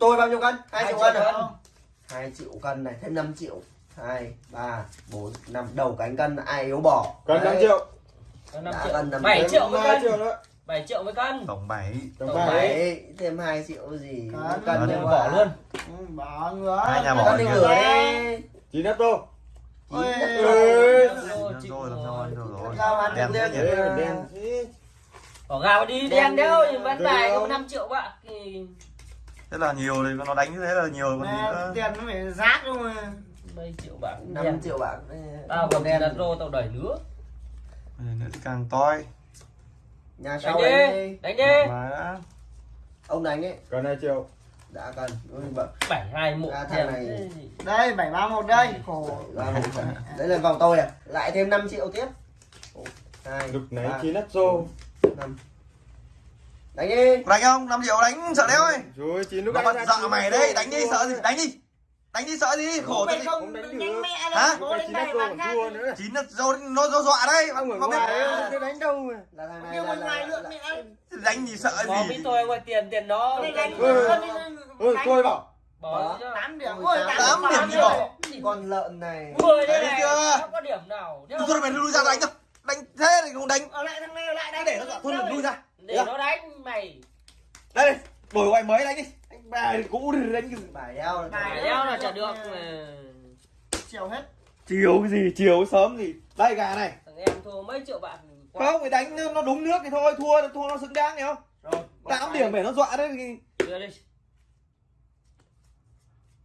tôi bao nhiêu cân? Hai triệu triệu cân à? cân. hai triệu cân này thêm 5 triệu. Hai ba bốn năm. Đầu cánh cân ai yếu bỏ? Cân 5 Đấy. triệu. Có 5 Đã triệu. năm 7 Thêm triệu với 2 cân. triệu nữa. 7 triệu với cân. Tổng 7 Tổng Tổng bảy. Đấy, thêm 2 triệu gì? Cân. cân Cân bỏ luôn. Ừ, bỏ ngứa. Hai nhà bỏ cân đi. Chín đất tô. Ôi, ăn đen đen. Bỏ gạo đi Đen đéo Được bài không? có 5 triệu bạn thì thế là nhiều thì nó đánh như thế là nhiều còn gì nữa. tiền nó phải rác luôn mà 7 triệu bạn 5 đen. triệu bạc tao còn đen. đặt rô tao đẩy nữa nữa thì càng toi. Nhà sau đi đánh đi. đánh đi. Ông đánh ấy. Cân 2 triệu. đã cần. 7 2 1 À, thằng này- đây 731 đây. Khổ. Ba một phần. đấy là vòng tôi à. Lại thêm 5 triệu tiếp. Một, hai Lúc nãy chín đất tô. năm đánh đi. Đánh không? 5 triệu đánh sợ đéo ấy Rồi chín lúc ra dọa mày đấy đánh đi sợ gì? Đánh đi. Đánh đi sợ gì? Khổ thế không đánh được. Hả? chín tô bán còn thua nữa. chín nó dô nó dọa đấy Ông ở ngoài đánh đâu mà. là thằng này nhưng là, mà ngoài lượng mẹ đánh gì sợ gì? biết tôi ngoài tiền tiền nó đánh Ừ. Ôi tôi bảo. bỏ cho 8 điểm. Ôi, ôi tám 8 điểm gì bỏ? con lợn này? 10 đây Đấy này chưa? có điểm nào. Thôi mày lui ra đánh đâu đánh thế thì không đánh. Lại thằng này lại đánh để nó dọa thôi lui ra để nó đánh mày. Đây đổi ngoài mới đánh đi. Anh bài cũ đi đánh cái gì? Bài đeo là Bài đeo là chả được mà. chiều hết. Chiều cái gì? Chiều sớm gì đây gà này. Thằng em thua mấy triệu bạn không phải đánh nó đúng nước thì thôi thua thua nó xứng đáng hiểu không? Rồi bỏ 8 tay. điểm để nó dọa đấy thì đưa đi.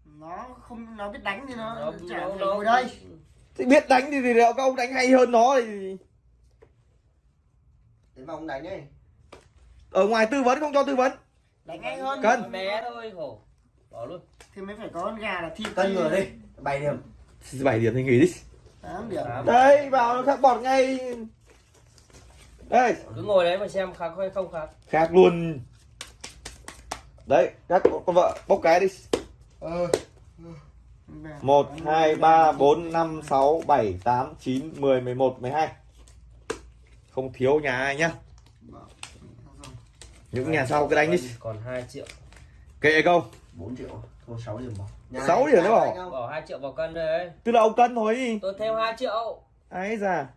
Nó không nó biết đánh thì nó chả nó ngồi đây. Thì biết đánh thì, thì các ông đánh hay hơn nó thì đến vòng đánh này ở ngoài tư vấn không cho tư vấn. Đánh nhanh hơn Cân. bé thôi khổ. Bỏ luôn. Thì mới phải có con gà là thịt cân ngửa đi. bảy điểm. 7 điểm thì nghỉ đi. 8 điểm. Tám. đây vào nó khác bọt ngay. Đây. Cứ ngồi đấy mà xem khắc hay không khắc khác luôn. Đấy các con vợ bốc cái đi. Ờ 1 2 3 4 5 6 7 8 9 10 11 12 không thiếu nhà ai nhá những nhà sau cứ đánh đi. Còn 2 triệu. Kệ câu. 4 triệu. Thôi 6 điểm bỏ Nhà Sáu này điểm nữa tám bỏ. không? bỏ 2 triệu vào cân đấy tức là ông cân thôi tôi thêm 2 triệu. Ấy già.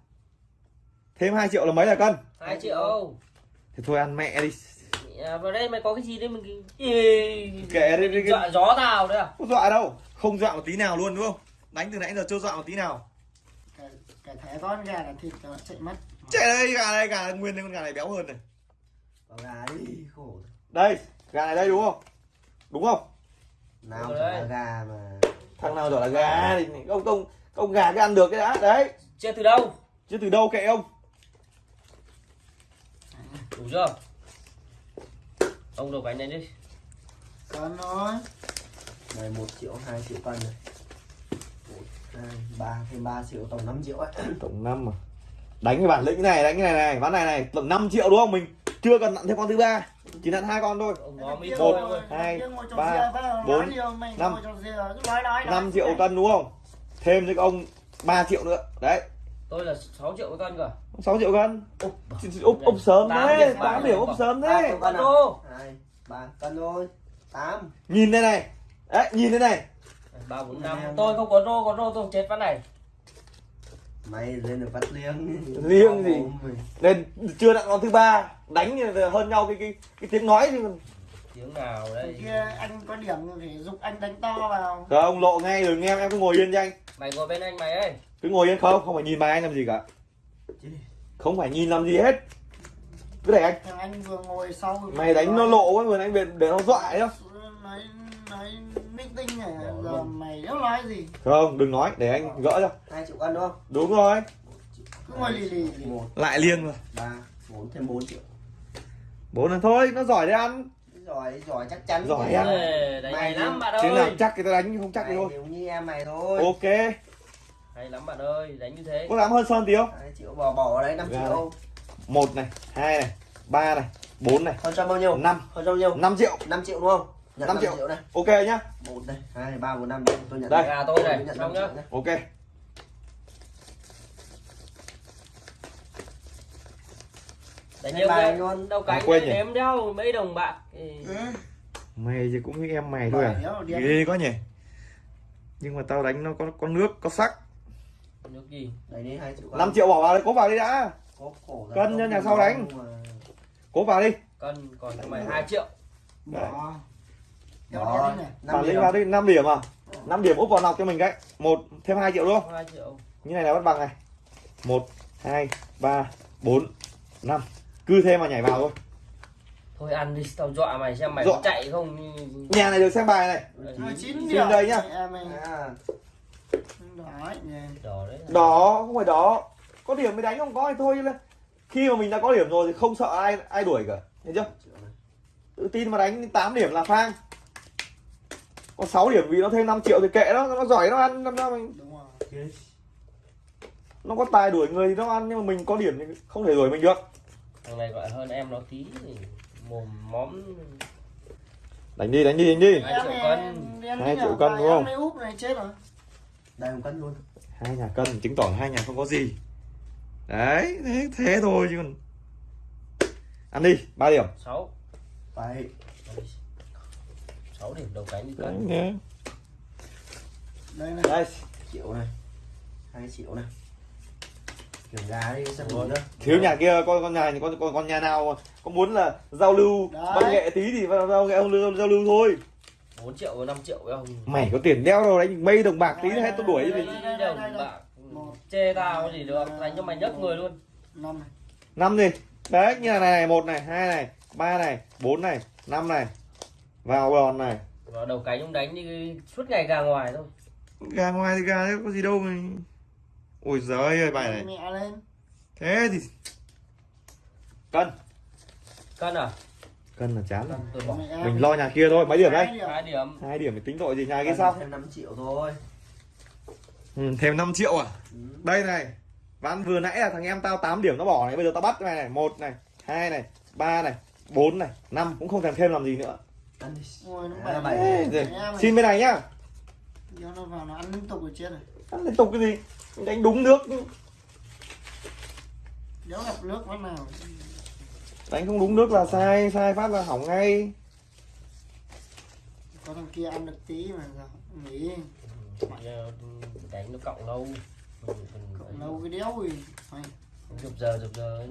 Thêm 2 triệu là mấy là cân? 2 triệu. Thì thôi ăn mẹ đi. À, vào đây mày có cái gì đấy mình kệ đi, đi, đi. dọa gió tao đấy à? Không dọa đâu. Không dọa một tí nào luôn đúng không? Đánh từ nãy giờ chưa dọa một tí nào. Cái, cái thế con gà là thịt nó chạy mất. Chạy đây gà này gà nguyên đây con gà này béo hơn này gà đi khổ đây gà này đây đúng không? Đúng không? Nào là gà mà. Thằng nào giỏi là gà thì ông ông ông gà cái ăn được cái đã. Đấy. Chia từ đâu? Chứ từ đâu kệ ông? Đủ chưa? Ông đầu cánh này đi. Con thôi này 1 triệu 2 triệu cân này 1 2 3 thêm 3 triệu tổng 5 triệu ấy. Tổng năm mà đánh cái bản lĩnh này đánh cái này này ván này này tổng 5 triệu đúng không mình chưa cần nặn thêm con thứ ba chỉ nặn hai con thôi. Một, hai, ba, bốn, năm. ngồi trò dìa, cứ nói nói 5 nói. triệu cân đúng không? Thêm cho ông 3 triệu nữa. Đấy. Tôi là 6 triệu cân cơ. 6 triệu cân. Úp úp úp sớm Tám 8 tám điểm điểm. úp sớm Ba thế triệu cân à? Ô, 2 3 cân thôi. 8 nhìn đây này. Đấy nhìn đây này. Ba bốn năm. Tôi không có rô có rô tôi chết ván này mày lên được bắt liêng. Liêng gì? Mày. nên chưa nặn con thứ ba. Đánh hơn nhau cái cái cái tiếng nói thì còn- tiếng nào đây? Kia anh có điểm thì giúp anh đánh to vào. Không lộ ngay rồi nghe em em cứ ngồi yên cho anh. Mày ngồi bên anh mày ơi. Cứ ngồi yên không không phải nhìn bài anh làm gì cả. Không phải nhìn làm gì hết. Cứ để anh. Thằng anh vừa ngồi sau mày đánh nó nói- lộ quá vừa anh để, để nó dọa ấy không nói nói meeting này giờ mày đâu nói gì? Không đừng nói để anh gỡ cho 2 triệu cân đúng không? Đúng rồi. Cứ ngồi lì lì. Lì. 1 lại liêng rồi. 3 4 thêm 4 triệu. Bốn lần thôi nó giỏi đấy ăn. Giỏi giỏi chắc chắn. Giỏi đánh hay lắm bạn chứ ơi. làm chắc thì tao đánh không chắc thì Mày thôi. nếu như em mày thôi. Ok. Hay lắm bạn ơi đánh như thế. Có dám hơn sơn tí không? 2 triệu bỏ bỏ đấy 5 Ra triệu. Một này hai này ba này bốn này hơn cho bao nhiêu? năm. Hơn cho bao nhiêu? Năm triệu. 5 triệu đúng không nhận 5 5 triệu. triệu này ok nhá. 1 này 2 3 4 5 tôi nhận Đây. gà tôi này nhận xong 5 nhá. ok. Đánh nhiều bài cái luôn. đâu cánh quên nhỉ? đếm đeo mấy đồng bạc Ừ. mày thì cũng như em mày thôi à? Ghê quá nhỉ. Nhưng mà tao đánh nó có có nước có sắc. Nước gì? Đấy đi 2 triệu con 5 triệu bỏ vào đấy cố vào đi đã. Cổ ra Cân cho nhà sau đánh. mà- cố vào đi. Cân còn mày 2 triệu. Bỏ Đó, năm vào đi điểm. vào đi 5 điểm à? 5 điểm úp vào nọc cho mình cái. Một thêm 2 triệu luôn 2 triệu. Như này là bắt bằng này. Một hai ba bốn năm. Cứ thế mà nhảy vào thôi. Thôi ăn đi tao dọa mày xem mày Dọa. có chạy không. Nhà này được xem bài này. Xin điểm. đây nhá. À, nhỉ. Đỏ đấy đó không phải đó có điểm mới đánh không có thì thôi khi mà mình đã có điểm rồi thì không sợ ai ai đuổi cả. Hiểu chưa? Tự tin mà đánh 8 điểm là phang có 6 điểm vì nó thêm 5 triệu thì kệ nó nó giỏi nó ăn năm mình đúng rồi. Yes. nó có tài đuổi người thì nó ăn nhưng mà mình có điểm thì không thể đuổi mình được. Thằng này gọi hơn em nó tí thì mồm móm đánh đi đánh đi đánh đi. Hai triệu cân. Hai triệu cân, đúng không? này úp này chết rồi. Đây một cân luôn. Hai nhà cân chứng tỏ hai nhà không có gì. Đấy thế thế thôi chứ còn. Ăn đi ba điểm. 6 Bảy 6 điểm đầu cánh đi đấy cân nhé. Đây này. Đây triệu này. 2 triệu này. Kiểu gà đi xem Ủa. luôn đó thiếu nhà kia con con nhà con con, con nhà nào có muốn là giao lưu Đấy. văn nghệ tí thì giao giao lưu giao lưu thôi. 4 triệu với 5 triệu với ông. Mày có tiền đeo đâu đánh mây đồng bạc tí Đấy, hết tôi đuổi đấy, đấy. Tí đồng bạc chê tao gì được đánh cho mày nhấc người luôn. Năm này. Năm gì đấy như là này, này một này hai này ba này bốn này năm này vào đòn này. Vào đầu cánh ông đánh đi suốt ngày gà ngoài thôi. Gà ngoài thì gà đấy có gì đâu mà ôi giời ơi bài này. Mẹ lên. Thế thì cân. Cân à? Cân là chán rồi mình lo nhà kia thôi mấy điểm đây? Hai điểm. hai điểm. Thì tính tội gì nhà kia sao? Thêm 5 triệu thôi. Ừ, thêm 5 triệu à? Ừ. đây này ván vừa nãy là thằng em tao 8 điểm nó bỏ này bây giờ tao bắt cái này này một này hai này ba này bốn này năm cũng không thèm thêm làm gì nữa Ăn đi. Nó À, bảy. xin bên này nhá. Nó vào nó ăn liên tục rồi chết rồi. Ăn liên tục cái gì? Đánh đúng nước. Đéo gặp nước phát nào. Đánh không đúng nước là sai sai phát là hỏng ngay. Có thằng kia ăn được tí mà sao nghỉ. Giờ đánh nó cộng lâu. Cộng lâu cái đéo gì chụp giờ chụp giờ ấy.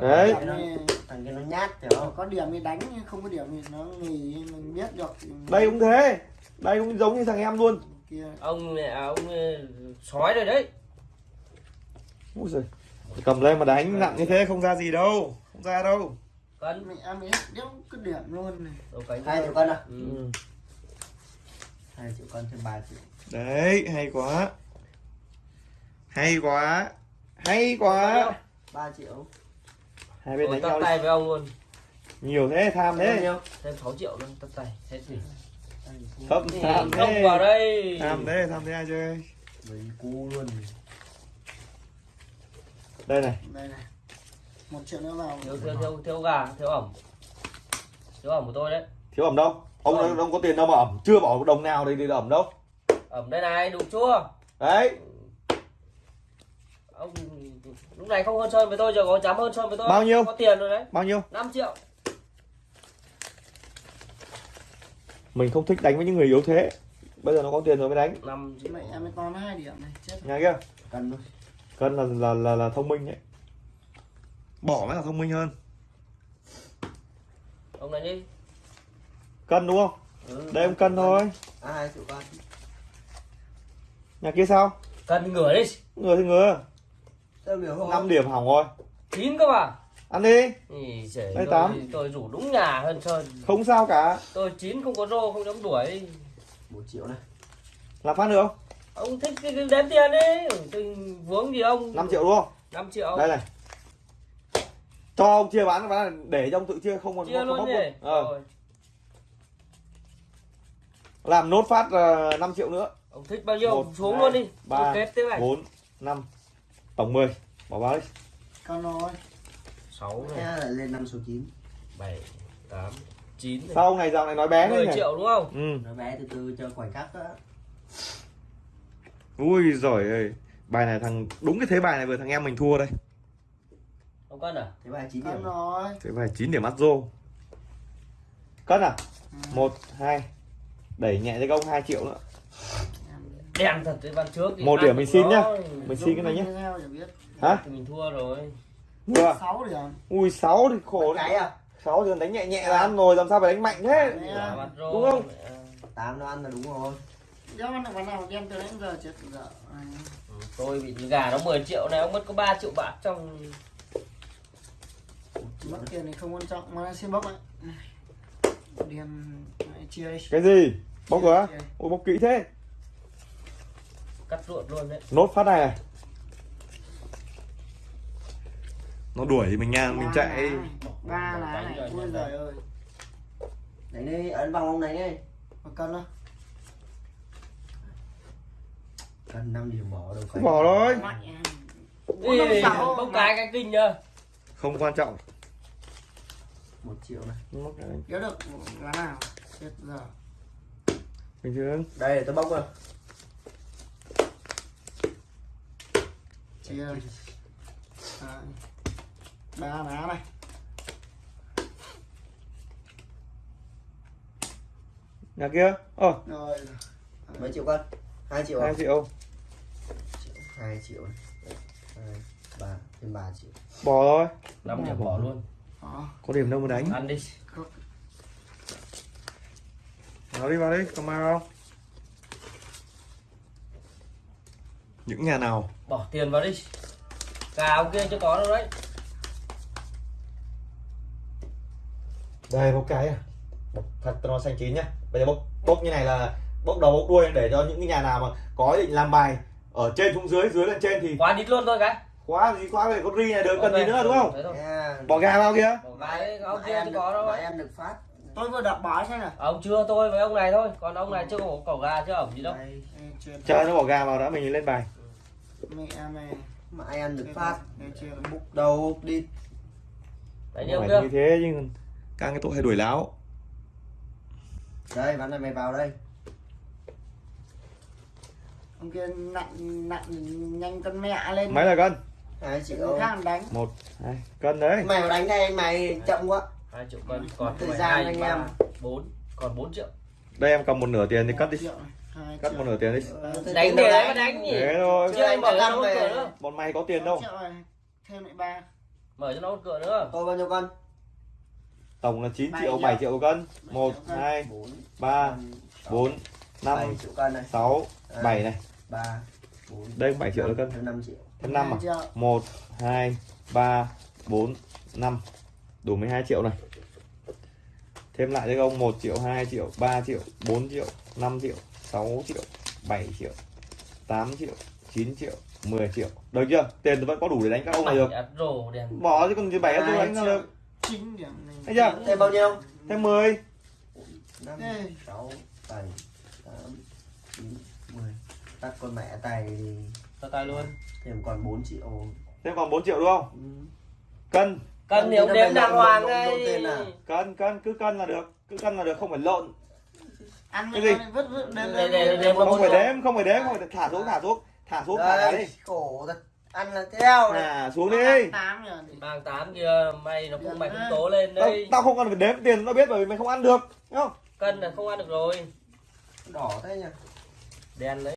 Đấy. Thằng kia nó nhát hiểu không có điểm thì đánh nhưng không có điểm thì nó nghỉ mình biết được đây cũng thế. Đây cũng giống như thằng em luôn. Kia. Ông này à, ông ờ, sói rồi đấy. Úi giời. cầm lên mà đánh nặng như thế không ra gì đâu không ra đâu. Cân. Mẹ em ấy đéo cứ điểm luôn này. Đầu cánh 2 triệu cân à? Ừ. ừ. 2 triệu cân thêm 3 triệu. Đấy hay quá. Hay quá hay quá. 3 triệu. Hai bên đánh nhau đi. tay với ông luôn. Nhiều thế tham thế. Nhiêu? Thêm 6 triệu luôn tắt tay thế gì thấp tham không thế. vào đây. Tham thế tham thế ai chơi? Mình cu luôn. Đây này. Đây này. Một triệu nữa vào. Thiếu thiếu thiếu thiếu gà thiếu ẩm. Thiếu ẩm của tôi đấy. Thiếu ẩm đâu? Ông Ẩm. ông có tiền đâu mà ẩm. Chưa bỏ đồng nào để để ẩm đâu. Ẩm đây này đủ chua. Đấy lúc này không hơn sơn với tôi giờ có dám hơn sơn với tôi bao nhiêu? Có tiền rồi đấy. Bao nhiêu? 5 triệu. Mình không thích đánh với những người yếu thế. Bây giờ nó có tiền rồi mới đánh. Làm em mới con hai điểm này chết. Nhà kia cân thôi. Cân là là là, là thông minh đấy. Bỏ mới là thông minh hơn. Ông này đi cân đúng không? Ừ, đây em cân thôi. Ai chịu cân nhà kia sao? Cân ngửa đi. Ngửa thì ngửa. 5 điểm 5 điểm hỏng rồi. 9 cơ mà. Ăn đi. Ý giời Đây 8. Tôi, tôi rủ đúng nhà hơn Sơn. Không sao cả. Tôi 9 không có rô không dám đuổi. 1 triệu này. Làm phát được không? Ông thích cái đếm tiền đi từng vướng gì ông. 5 triệu đúng không? 5 triệu. Đây này. Cho ông chia bán bán để cho ông tự chia không còn chia không, luôn không luôn. Ờ. Làm nốt phát ờ, uh, 5 triệu nữa. Ông thích bao nhiêu 1, xuống 2, luôn đi. 3, kết 4, 5 tổng 10 bỏ vào đi. Con nói 6 Thế này lại lên 5 số 9 7 8 9 này. Sao ông này dạo này nói bé thế 10 nhỉ? triệu đúng không? Ừ. Nói bé từ từ cho khoảnh khắc đó. Ui giỏi ơi. Bài này thằng đúng cái thế bài này vừa thằng em mình thua đây. Ông cân à? Thế bài 9 con điểm. nói thế bài 9 điểm mắt rô cân à? Một hai. Đẩy nhẹ cho công 2 triệu nữa đen thật cái văn trước thì Một điểm mình xin nhá. mình xin cái này biết. hả? Thì mình thua rồi. Vừa sáu điểm ui 6 thì khổ cái à? 6 thì đánh nhẹ nhẹ là ăn rồi làm sao phải đánh mạnh thế? Rồi. Đúng không? mẹ. tám nó ăn là đúng rồi. Giao ăn được วัน nào đen từ đến giờ chết giờ? À, Ừ, tôi bị gà nó 10 triệu này ông mất có 3 triệu bạc trong mất tiền thì không quan trọng mà xin bốc đen lại chia đi. Cái gì? Bốc rồi ui bốc kỹ thế cắt ruột luôn đấy. Nốt phát này này. Nó đuổi thì mình ngang mình chạy. ba lá này ui giời ơi. Đánh đi ấn vòng ông này đi. Một cân đó. Cần 5 điểm bỏ đâu Không bỏ thôi mạnh Ê, bốc cái cái kinh nhá không quan trọng. Một triệu này. Nhớ được lá nào? Chết giờ. Bình thường. Đây tôi bốc rồi chia. Đấy. ba lá này. Nhà kia. Ờ rồi. Mấy triệu cân 2 triệu à? 2 triệu. 2 triệu. Này hai ba thêm 3 triệu. Bỏ thôi. 5 điểm bỏ luôn. Đó có điểm đâu mà đánh. Ăn đi. Vào đi vào đi cầm mau không những nhà nào? Bỏ tiền vào đi. Gà ông kia chưa có đâu đấy. Đây bốc cái à. Bốc thật nó xanh chín nhá. Bây giờ bốc bốc như này là bốc đầu bốc đuôi để cho những cái nhà nào mà có định làm bài ở trên xuống dưới dưới lên trên thì quá đít luôn thôi cái. Khóa gì khóa về con ri này được cần gì nữa đúng không? thôi. nha bỏ gà vào kia. Bỏ cái ông kia chưa có đâu mà ấy. em được phát. Tôi vừa đập bói xem nào. Ông chưa tôi với ông này thôi. Còn ông này chưa có cỏ gà chưa ẩm gì đâu. Chờ nó bỏ gà vào đã mình lên bài mẹ mẹ mà ai ăn được phát. chuyện là bụng đầu đi. Đấy không phải như thế nhưng càng cái tội hay đuổi láo. Đây ván này mày vào đây. Ông kia nặng nặng nhanh con mẹ lên. Mấy là cân? 2 người triệu khác đánh. Một hai cân đấy. Mày vào đánh đây mày chậm quá. Hai triệu cân còn Thời gian hai anh em. bốn còn 4 triệu. Đây em cầm một nửa tiền thì cắt đi. Triệu này, hai cắt một nửa tiền đi. Ờ, đánh tiền để đấy mà đánh nhỉ? Thế thôi. chưa anh về. cửa nữa. bọn mày có tiền đâu. Triệu này thêm lại ba. Mở cho nó một cửa nữa. Tôi bao nhiêu cân? Tổng là 9 Bảy triệu triệu. 7 triệu cân. Một triệu cân. hai 4 ba bốn năm 7 triệu cân này. sáu bảy này. 3 4 Đây cũng 7 triệu cân. thêm 5 triệu. Thêm năm à? Hai triệu. một hai ba bốn năm. Đủ 12 triệu này. Thêm lại cho ông 1 triệu 2 triệu 3 triệu 4 triệu 5 triệu 6 triệu 7 triệu 8 triệu 9 triệu 10 triệu. Được chưa? Tiền vẫn có đủ để đánh các ông này được. bỏ chứ còn gì bảy tôi Hai đánh triệu. được? chín điểm này. Thấy chưa? Thêm bao nhiêu? Thêm 10 5 Ê. 6 7 8 9 10 tắt con mẹ tài thì cho tay luôn. thêm còn 4 triệu. Thêm còn 4 triệu đúng không? Ừ. cân. Cân Nó đếm đàng hoàng à? cân cân cứ cân là được. Cứ cân là được không phải lộn ăn Cái gì? vứt vứt để- để- không phải đếm không phải đếm không phải thả xuống thả xuống thả xuống thả đi. khổ thật. Ăn là theo này. Thả xuống đi. tám rồi thì mang tám kia mày nó cũng mày cũng tố lên đây. tao không cần phải đếm tiền nó biết bởi vì mày không ăn được không? Cân là không ăn được rồi. Đỏ thế nhỉ? Đen đấy